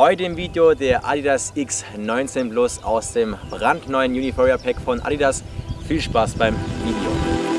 Heute im Video der Adidas X19 Plus aus dem brandneuen Uniforia Pack von Adidas. Viel Spaß beim Video.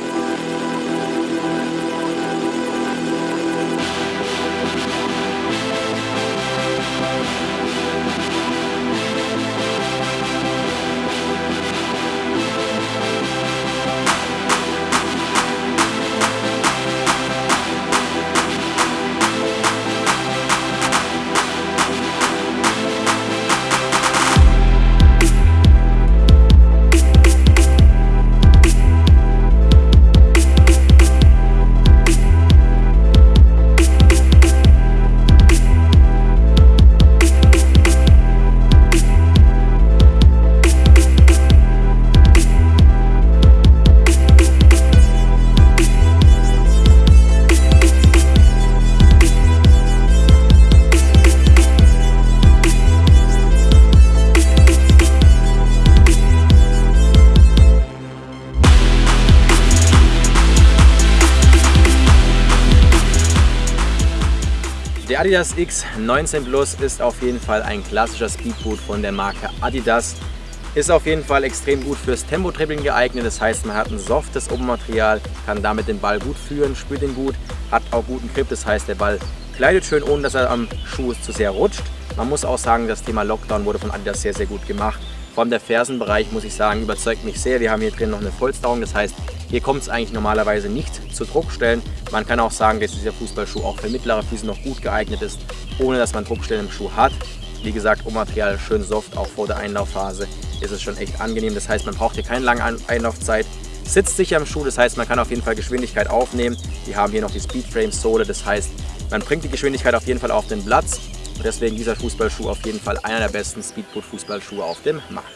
Der Adidas X19 Plus ist auf jeden Fall ein klassischer Speedboot von der Marke Adidas. Ist auf jeden Fall extrem gut fürs Tempo-Dribbling geeignet, das heißt man hat ein softes Obermaterial, kann damit den Ball gut führen, spürt ihn gut, hat auch guten Grip, das heißt der Ball gleitet schön, ohne dass er am Schuh zu sehr rutscht. Man muss auch sagen, das Thema Lockdown wurde von Adidas sehr, sehr gut gemacht. Vor allem der Fersenbereich, muss ich sagen, überzeugt mich sehr. Wir haben hier drin noch eine Vollstauung, das heißt hier kommt es eigentlich normalerweise nicht zu Druckstellen. Man kann auch sagen, dass dieser Fußballschuh auch für mittlere Füße noch gut geeignet ist, ohne dass man Druckstellen im Schuh hat. Wie gesagt, Rohmaterial schön soft, auch vor der Einlaufphase ist es schon echt angenehm. Das heißt, man braucht hier keine lange Einlaufzeit. Sitzt sicher im Schuh, das heißt, man kann auf jeden Fall Geschwindigkeit aufnehmen. Wir haben hier noch die Speedframe-Sohle, das heißt, man bringt die Geschwindigkeit auf jeden Fall auf den Platz. Und deswegen dieser Fußballschuh auf jeden Fall einer der besten Speedboot-Fußballschuhe auf dem Markt.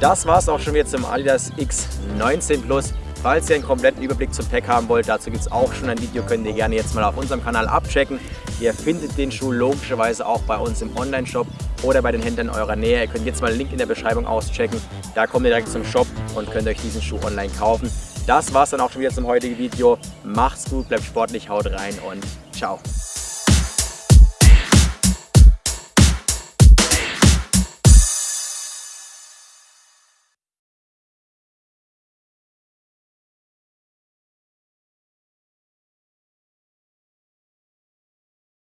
Das war es auch schon wieder zum Adidas X19 Plus. Falls ihr einen kompletten Überblick zum Pack haben wollt, dazu gibt es auch schon ein Video, könnt ihr gerne jetzt mal auf unserem Kanal abchecken. Ihr findet den Schuh logischerweise auch bei uns im Online-Shop oder bei den Händlern eurer Nähe. Ihr könnt jetzt mal den Link in der Beschreibung auschecken. Da kommt ihr direkt zum Shop und könnt euch diesen Schuh online kaufen. Das war es dann auch schon wieder zum heutigen Video. Macht's gut, bleibt sportlich, haut rein und ciao.